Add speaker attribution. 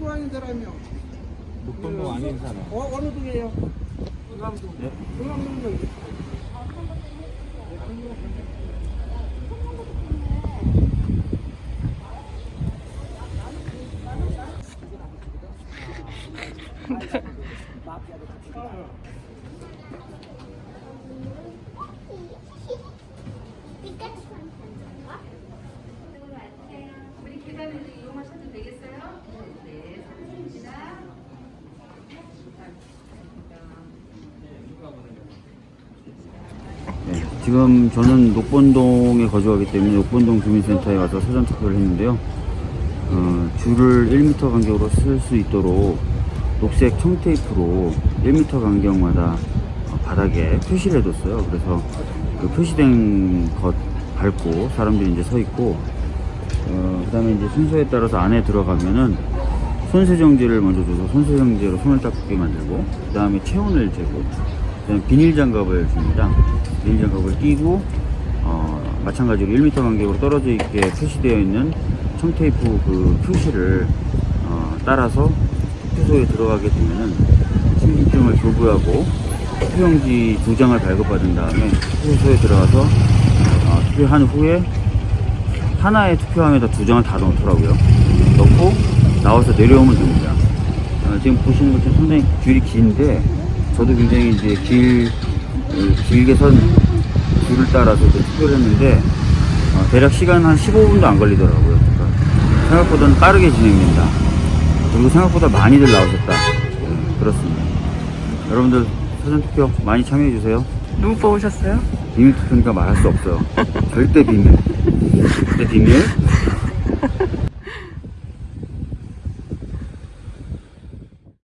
Speaker 1: 사는 사람이요.
Speaker 2: 목동동 아닌 사람.
Speaker 1: 어, 어느 동이에요? 응암동.
Speaker 2: 네?
Speaker 1: 응암동은
Speaker 3: 우리 계단을 이용하셔도 되겠어요? 네, 감사합니다.
Speaker 4: 네, 지금 저는 녹본동에 거주하기 때문에 녹본동 주민센터에 와서 사전 투표를 했는데요. 어, 줄을 1m 간격으로 쓸 수 있도록 녹색 청테이프로 1m 간격마다 어, 바닥에 표시를 해뒀어요. 그래서 그 표시된 것 밟고 사람들이 이제 서 있고, 어, 그 다음에 이제 순서에 따라서 안에 들어가면은 손세정제를 먼저 줘서 손세정제로 손을 닦게 만들고, 그 다음에 체온을 재고, 그다음에 비닐 장갑을 줍니다. 비닐 장갑을 끼고 어, 마찬가지로 1m 간격으로 떨어져 있게 표시되어 있는 청테이프 그 표시를 어, 따라서 투표소에 들어가게 되면은 신분증을 교부하고 투표용지 두 장을 발급받은 다음에 투표소에 들어가서 어, 투표한 후에 하나의 투표함에다 두 장을 다 넣더라고요. 넣고 나와서 내려오면 됩니다. 어, 지금 보시는 것처럼 상당히 줄이 긴데 저도 굉장히 이제 길 어, 길게 선 줄을 따라서 투표를 했는데 어, 대략 시간 한 15분도 안 걸리더라고요. 그러니까 생각보다는 빠르게 진행된다. 그리고 생각보다 많이들 나오셨다. 네, 그렇습니다. 여러분들 사전 투표 많이 참여해 주세요.
Speaker 5: 누구 뽑으셨어요?
Speaker 4: 비밀 투표니까 말할 수 없어요. 절대 비밀. 절대 비밀.